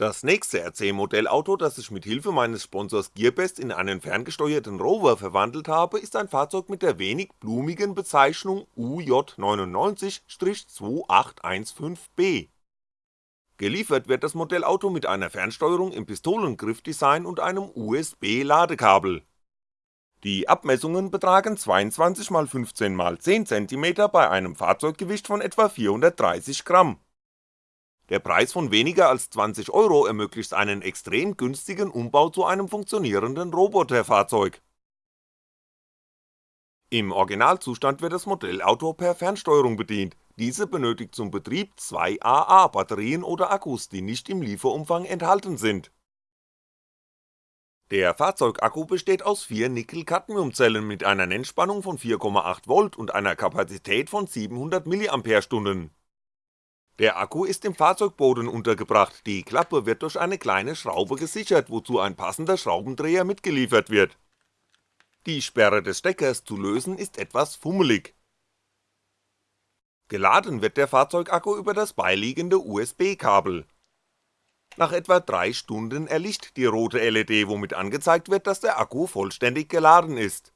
Das nächste RC-Modellauto, das ich mit Hilfe meines Sponsors Gearbest in einen ferngesteuerten Rover verwandelt habe, ist ein Fahrzeug mit der wenig blumigen Bezeichnung UJ99-2815B. Geliefert wird das Modellauto mit einer Fernsteuerung im Pistolengriffdesign und einem USB-Ladekabel. Die Abmessungen betragen 22x15x10cm bei einem Fahrzeuggewicht von etwa 430 Gramm der Preis von weniger als 20 Euro ermöglicht einen extrem günstigen Umbau zu einem funktionierenden Roboterfahrzeug. Im Originalzustand wird das Modellauto per Fernsteuerung bedient, diese benötigt zum Betrieb zwei AA-Batterien oder Akkus, die nicht im Lieferumfang enthalten sind. Der Fahrzeugakku besteht aus vier Nickel-Cadmium-Zellen mit einer Nennspannung von 4,8V und einer Kapazität von 700 mAh der Akku ist im Fahrzeugboden untergebracht, die Klappe wird durch eine kleine Schraube gesichert, wozu ein passender Schraubendreher mitgeliefert wird. Die Sperre des Steckers zu lösen ist etwas fummelig. Geladen wird der Fahrzeugakku über das beiliegende USB-Kabel. Nach etwa 3 Stunden erlischt die rote LED, womit angezeigt wird, dass der Akku vollständig geladen ist.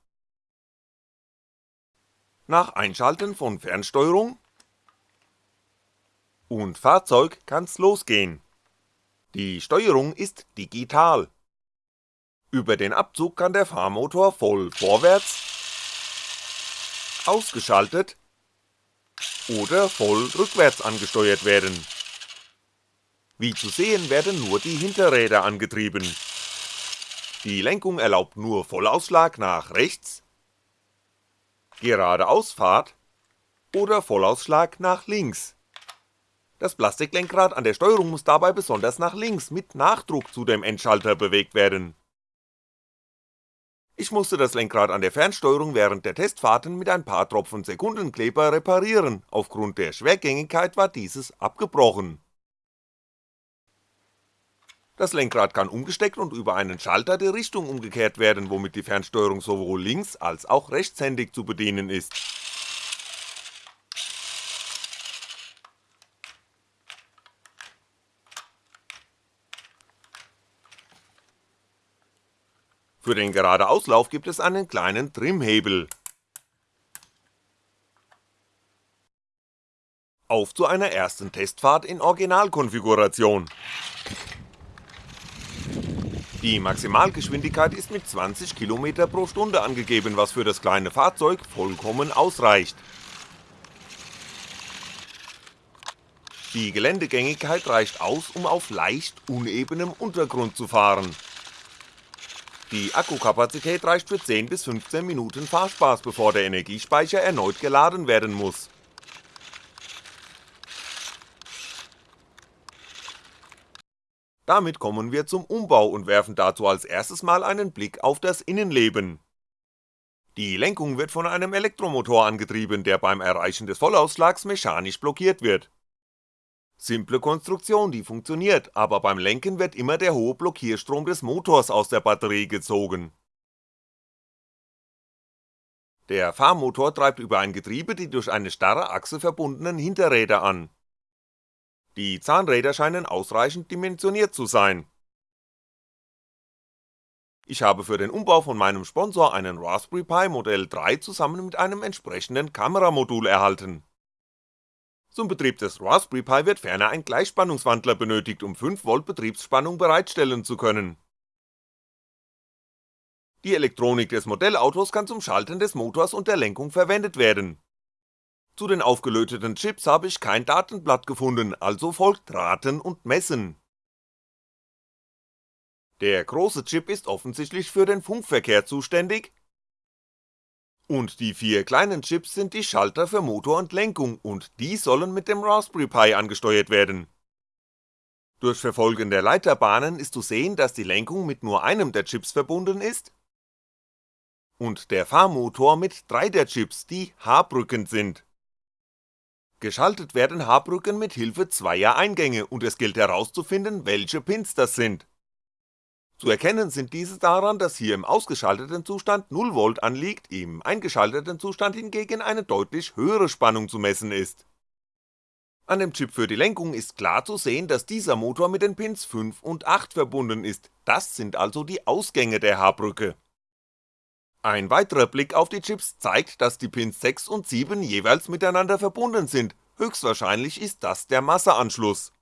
Nach Einschalten von Fernsteuerung und Fahrzeug kann's losgehen. Die Steuerung ist digital. Über den Abzug kann der Fahrmotor voll vorwärts, ausgeschaltet oder voll rückwärts angesteuert werden. Wie zu sehen werden nur die Hinterräder angetrieben. Die Lenkung erlaubt nur Vollausschlag nach rechts, geradeausfahrt oder Vollausschlag nach links das Plastiklenkrad an der Steuerung muss dabei besonders nach links mit Nachdruck zu dem Endschalter bewegt werden. Ich musste das Lenkrad an der Fernsteuerung während der Testfahrten mit ein paar Tropfen Sekundenkleber reparieren, aufgrund der Schwergängigkeit war dieses abgebrochen. Das Lenkrad kann umgesteckt und über einen Schalter die Richtung umgekehrt werden, womit die Fernsteuerung sowohl links- als auch rechtshändig zu bedienen ist Für den Geradeauslauf gibt es einen kleinen Trimhebel. Auf zu einer ersten Testfahrt in Originalkonfiguration. Die Maximalgeschwindigkeit ist mit 20 km pro Stunde angegeben, was für das kleine Fahrzeug vollkommen ausreicht. Die Geländegängigkeit reicht aus, um auf leicht unebenem Untergrund zu fahren die Akkukapazität reicht für 10 bis 15 Minuten Fahrspaß, bevor der Energiespeicher erneut geladen werden muss. Damit kommen wir zum Umbau und werfen dazu als erstes mal einen Blick auf das Innenleben. Die Lenkung wird von einem Elektromotor angetrieben, der beim Erreichen des Vollausschlags mechanisch blockiert wird Simple Konstruktion, die funktioniert, aber beim Lenken wird immer der hohe Blockierstrom des Motors aus der Batterie gezogen. Der Fahrmotor treibt über ein Getriebe die durch eine starre Achse verbundenen Hinterräder an. Die Zahnräder scheinen ausreichend dimensioniert zu sein. Ich habe für den Umbau von meinem Sponsor einen Raspberry Pi Modell 3 zusammen mit einem entsprechenden Kameramodul erhalten zum Betrieb des Raspberry Pi wird ferner ein Gleichspannungswandler benötigt, um 5V Betriebsspannung bereitstellen zu können. Die Elektronik des Modellautos kann zum Schalten des Motors und der Lenkung verwendet werden. Zu den aufgelöteten Chips habe ich kein Datenblatt gefunden, also folgt Raten und Messen. Der große Chip ist offensichtlich für den Funkverkehr zuständig, und die vier kleinen Chips sind die Schalter für Motor und Lenkung und die sollen mit dem Raspberry Pi angesteuert werden. Durch Verfolgen der Leiterbahnen ist zu sehen, dass die Lenkung mit nur einem der Chips verbunden ist und der Fahrmotor mit drei der Chips, die H-Brücken sind. Geschaltet werden H-Brücken mit Hilfe zweier Eingänge und es gilt herauszufinden, welche Pins das sind zu erkennen sind diese daran, dass hier im ausgeschalteten Zustand 0V anliegt, im eingeschalteten Zustand hingegen eine deutlich höhere Spannung zu messen ist. An dem Chip für die Lenkung ist klar zu sehen, dass dieser Motor mit den Pins 5 und 8 verbunden ist, das sind also die Ausgänge der H-Brücke. Ein weiterer Blick auf die Chips zeigt, dass die Pins 6 und 7 jeweils miteinander verbunden sind, höchstwahrscheinlich ist das der Masseanschluss.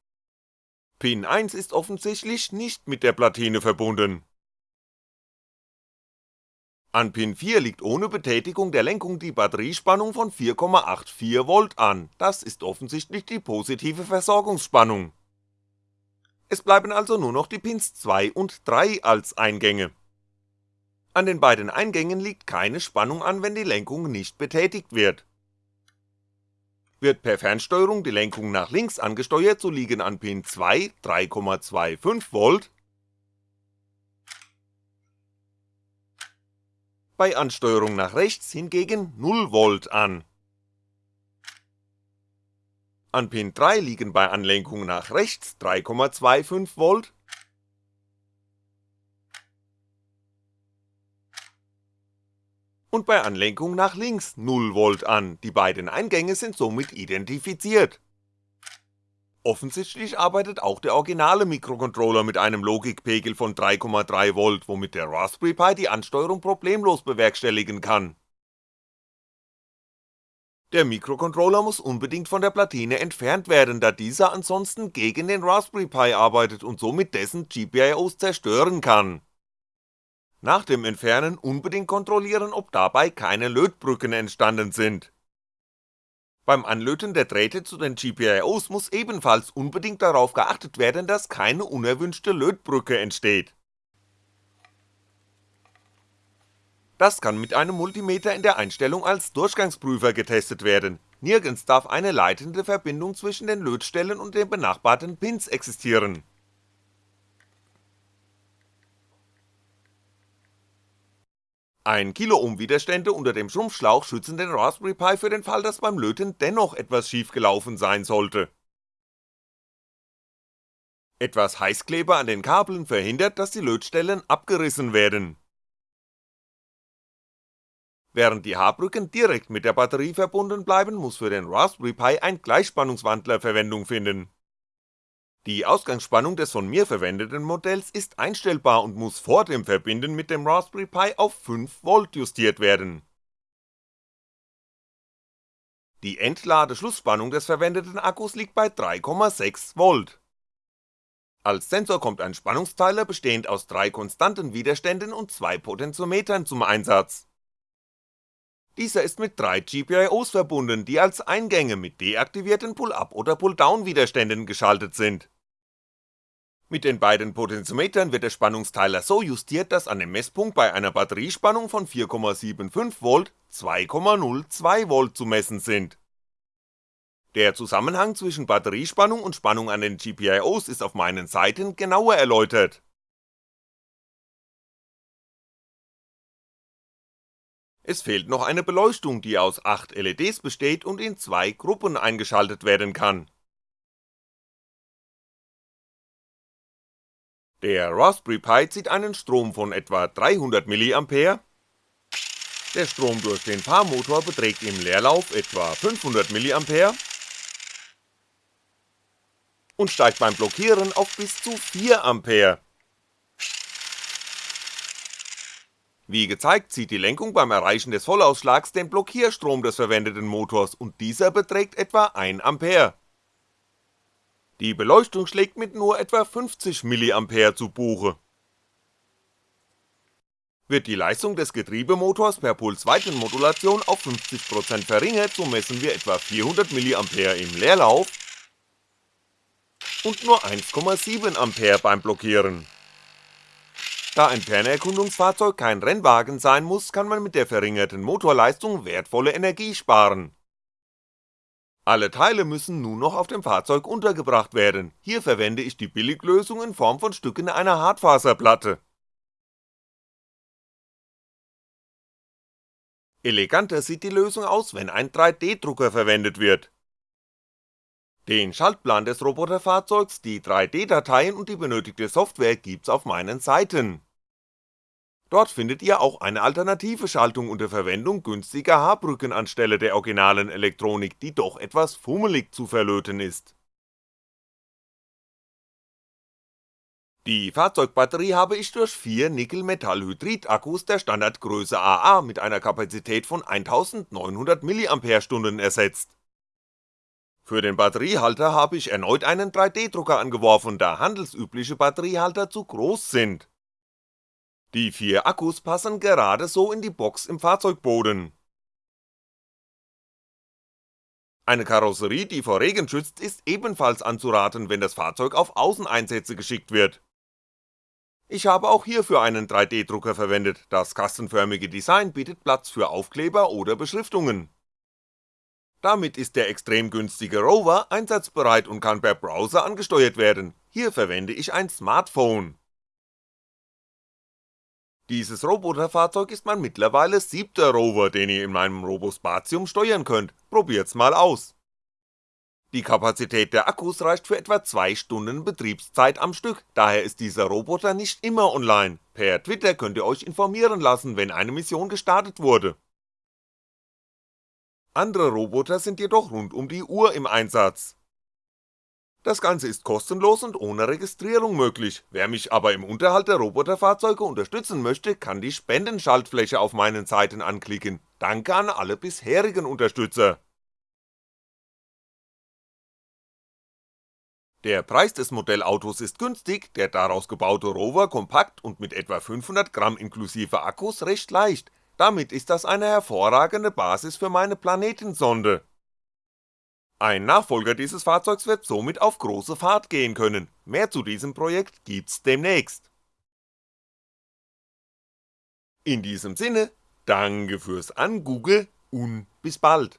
Pin 1 ist offensichtlich nicht mit der Platine verbunden. An Pin 4 liegt ohne Betätigung der Lenkung die Batteriespannung von 4,84V an, das ist offensichtlich die positive Versorgungsspannung. Es bleiben also nur noch die Pins 2 und 3 als Eingänge. An den beiden Eingängen liegt keine Spannung an, wenn die Lenkung nicht betätigt wird. Wird per Fernsteuerung die Lenkung nach links angesteuert, so liegen an Pin 2 3,25V, bei Ansteuerung nach rechts hingegen 0V an. An Pin 3 liegen bei Anlenkung nach rechts 3,25V und bei Anlenkung nach links 0V an, die beiden Eingänge sind somit identifiziert. Offensichtlich arbeitet auch der originale Mikrocontroller mit einem Logikpegel von 3,3V, womit der Raspberry Pi die Ansteuerung problemlos bewerkstelligen kann. Der Mikrocontroller muss unbedingt von der Platine entfernt werden, da dieser ansonsten gegen den Raspberry Pi arbeitet und somit dessen GPIOs zerstören kann nach dem Entfernen unbedingt kontrollieren, ob dabei keine Lötbrücken entstanden sind. Beim Anlöten der Drähte zu den GPIOs muss ebenfalls unbedingt darauf geachtet werden, dass keine unerwünschte Lötbrücke entsteht. Das kann mit einem Multimeter in der Einstellung als Durchgangsprüfer getestet werden, nirgends darf eine leitende Verbindung zwischen den Lötstellen und den benachbarten Pins existieren Ein Kiloohm Widerstände unter dem Schrumpfschlauch schützen den Raspberry Pi für den Fall, dass beim Löten dennoch etwas schief gelaufen sein sollte. Etwas Heißkleber an den Kabeln verhindert, dass die Lötstellen abgerissen werden. Während die H-Brücken direkt mit der Batterie verbunden bleiben, muss für den Raspberry Pi ein Gleichspannungswandler Verwendung finden die Ausgangsspannung des von mir verwendeten Modells ist einstellbar und muss vor dem Verbinden mit dem Raspberry Pi auf 5V justiert werden. Die Entladeschlussspannung des verwendeten Akkus liegt bei 3,6V. Als Sensor kommt ein Spannungsteiler bestehend aus drei konstanten Widerständen und zwei Potentiometern zum Einsatz. Dieser ist mit drei GPIOs verbunden, die als Eingänge mit deaktivierten Pull-Up- oder Pull-Down-Widerständen geschaltet sind mit den beiden Potentiometern wird der Spannungsteiler so justiert, dass an dem Messpunkt bei einer Batteriespannung von 4,75V 2,02V zu messen sind. Der Zusammenhang zwischen Batteriespannung und Spannung an den GPIOs ist auf meinen Seiten genauer erläutert. Es fehlt noch eine Beleuchtung, die aus 8 LEDs besteht und in zwei Gruppen eingeschaltet werden kann Der Raspberry Pi zieht einen Strom von etwa 300mA, der Strom durch den Fahrmotor beträgt im Leerlauf etwa 500mA und steigt beim Blockieren auf bis zu 4A. Wie gezeigt zieht die Lenkung beim Erreichen des Vollausschlags den Blockierstrom des verwendeten Motors und dieser beträgt etwa 1A. Die Beleuchtung schlägt mit nur etwa 50mA zu Buche. Wird die Leistung des Getriebemotors per Pulsweitenmodulation auf 50% verringert, so messen wir etwa 400mA im Leerlauf und nur 1,7A beim Blockieren. Da ein Fernerkundungsfahrzeug kein Rennwagen sein muss, kann man mit der verringerten Motorleistung wertvolle Energie sparen alle Teile müssen nun noch auf dem Fahrzeug untergebracht werden, hier verwende ich die Billiglösung in Form von Stücken einer Hartfaserplatte. Eleganter sieht die Lösung aus, wenn ein 3D-Drucker verwendet wird. Den Schaltplan des Roboterfahrzeugs, die 3D-Dateien und die benötigte Software gibt's auf meinen Seiten Dort findet ihr auch eine alternative Schaltung unter Verwendung günstiger H-Brücken anstelle der originalen Elektronik, die doch etwas fummelig zu verlöten ist. Die Fahrzeugbatterie habe ich durch vier Nickel-Metallhydrid-Akkus der Standardgröße AA mit einer Kapazität von 1900 mAh ersetzt. Für den Batteriehalter habe ich erneut einen 3D-Drucker angeworfen, da handelsübliche Batteriehalter zu groß sind die vier Akkus passen gerade so in die Box im Fahrzeugboden. Eine Karosserie, die vor Regen schützt, ist ebenfalls anzuraten, wenn das Fahrzeug auf Außeneinsätze geschickt wird. Ich habe auch hierfür einen 3D-Drucker verwendet, das kastenförmige Design bietet Platz für Aufkleber oder Beschriftungen. Damit ist der extrem günstige Rover einsatzbereit und kann per Browser angesteuert werden, hier verwende ich ein Smartphone. Dieses Roboterfahrzeug ist mein mittlerweile siebter Rover, den ihr in meinem Robospatium steuern könnt, probiert's mal aus. Die Kapazität der Akkus reicht für etwa 2 Stunden Betriebszeit am Stück, daher ist dieser Roboter nicht immer online, per Twitter könnt ihr euch informieren lassen, wenn eine Mission gestartet wurde. Andere Roboter sind jedoch rund um die Uhr im Einsatz, das Ganze ist kostenlos und ohne Registrierung möglich, wer mich aber im Unterhalt der Roboterfahrzeuge unterstützen möchte, kann die Spendenschaltfläche auf meinen Seiten anklicken, danke an alle bisherigen Unterstützer. Der Preis des Modellautos ist günstig, der daraus gebaute Rover kompakt und mit etwa 500 Gramm inklusive Akkus recht leicht, damit ist das eine hervorragende Basis für meine Planetensonde. Ein Nachfolger dieses Fahrzeugs wird somit auf große Fahrt gehen können, mehr zu diesem Projekt gibt's demnächst. In diesem Sinne, danke fürs Angoogle und bis bald.